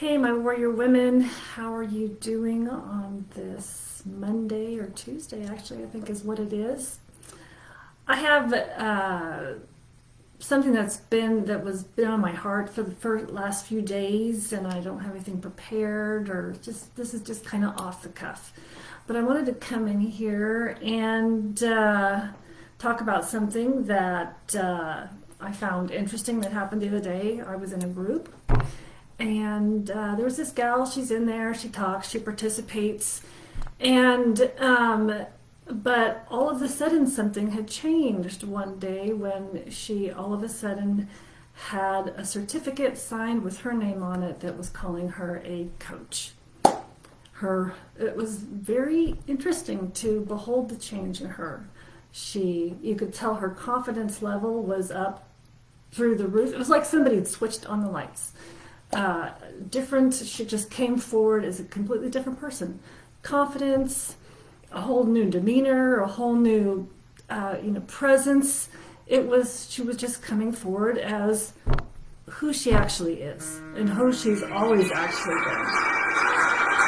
Hey, my warrior women, how are you doing on this Monday or Tuesday? Actually, I think is what it is. I have uh, something that's been that was been on my heart for the first, last few days, and I don't have anything prepared or just this is just kind of off the cuff. But I wanted to come in here and uh, talk about something that uh, I found interesting that happened the other day. I was in a group and uh, there was this gal she's in there she talks she participates. And um, but all of a sudden something had changed one day when she all of a sudden had a certificate signed with her name on it that was calling her a coach. Her it was very interesting to behold the change in her. She you could tell her confidence level was up through the roof. It was like somebody had switched on the lights uh, different. She just came forward as a completely different person. Confidence, a whole new demeanor, a whole new, uh, you know, presence. It was, she was just coming forward as who she actually is and who she's always actually been.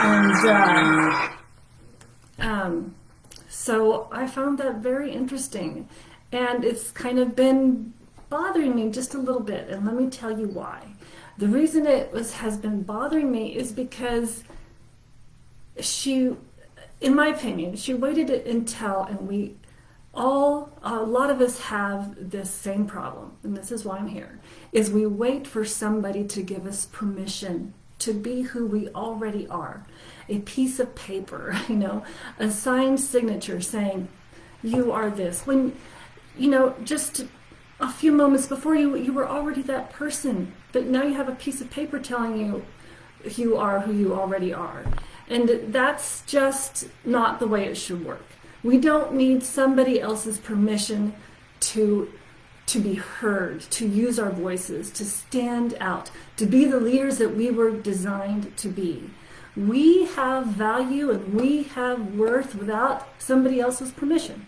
And uh, um, so I found that very interesting. And it's kind of been bothering me just a little bit. And let me tell you why. The reason it was has been bothering me is because she, in my opinion, she waited until, and we all, a lot of us have this same problem, and this is why I'm here, is we wait for somebody to give us permission to be who we already are. A piece of paper, you know, a signed signature saying, you are this. When, you know, just a few moments before you, you were already that person. But now you have a piece of paper telling you you are who you already are. And that's just not the way it should work. We don't need somebody else's permission to to be heard, to use our voices, to stand out, to be the leaders that we were designed to be. We have value and we have worth without somebody else's permission.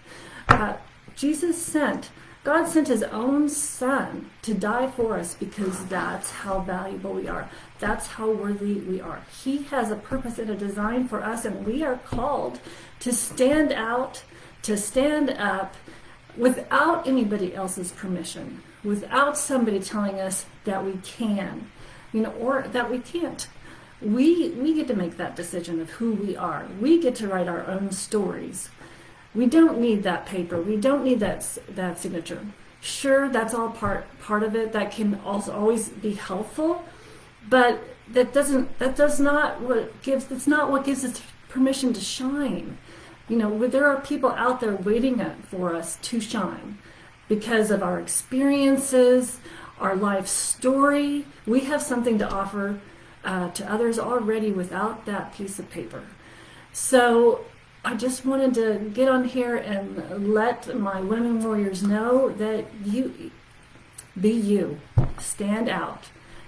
Uh, Jesus sent God sent his own son to die for us because that's how valuable we are. That's how worthy we are. He has a purpose and a design for us, and we are called to stand out, to stand up without anybody else's permission, without somebody telling us that we can, you know, or that we can't. We, we get to make that decision of who we are. We get to write our own stories. We don't need that paper. We don't need that that signature. Sure, that's all part part of it. That can also always be helpful, but that doesn't that does not what gives that's not what gives us permission to shine. You know, there are people out there waiting for us to shine because of our experiences, our life story. We have something to offer uh, to others already without that piece of paper. So I just wanted to get on here and let my women warriors know that you be you, stand out.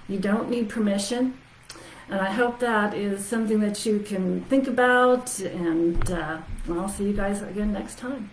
You don't need permission. And I hope that is something that you can think about. And uh, I'll see you guys again next time.